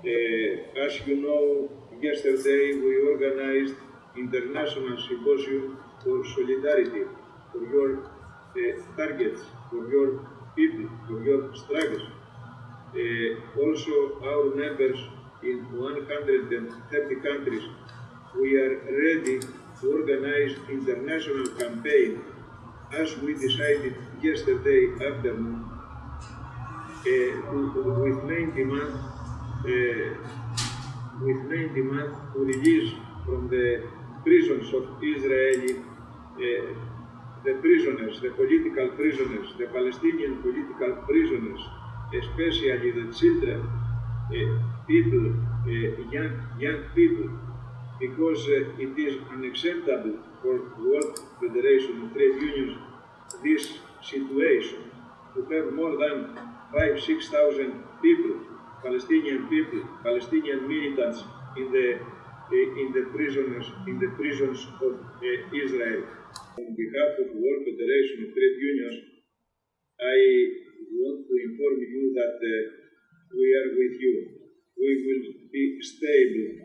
Uh, as you know, yesterday we organized international symposium for solidarity, for your uh, targets, for your people, for your struggles. Uh, also, our members in 130 countries, we are ready to organize international campaign as we decided yesterday afternoon uh, with main demand uh, with main demand to release from the prisons of Israeli uh, the prisoners, the political prisoners, the Palestinian political prisoners, especially the children, uh, people, uh, young, young people, because uh, it is unacceptable for World Federation of Trade Unions this situation to have more than five, six thousand people, Palestinian people, Palestinian militants in the uh, in the prisoners in the prisons of uh, Israel. On behalf of the World Federation of Trade Unions, I want to inform you that uh, we are with you. We will be stable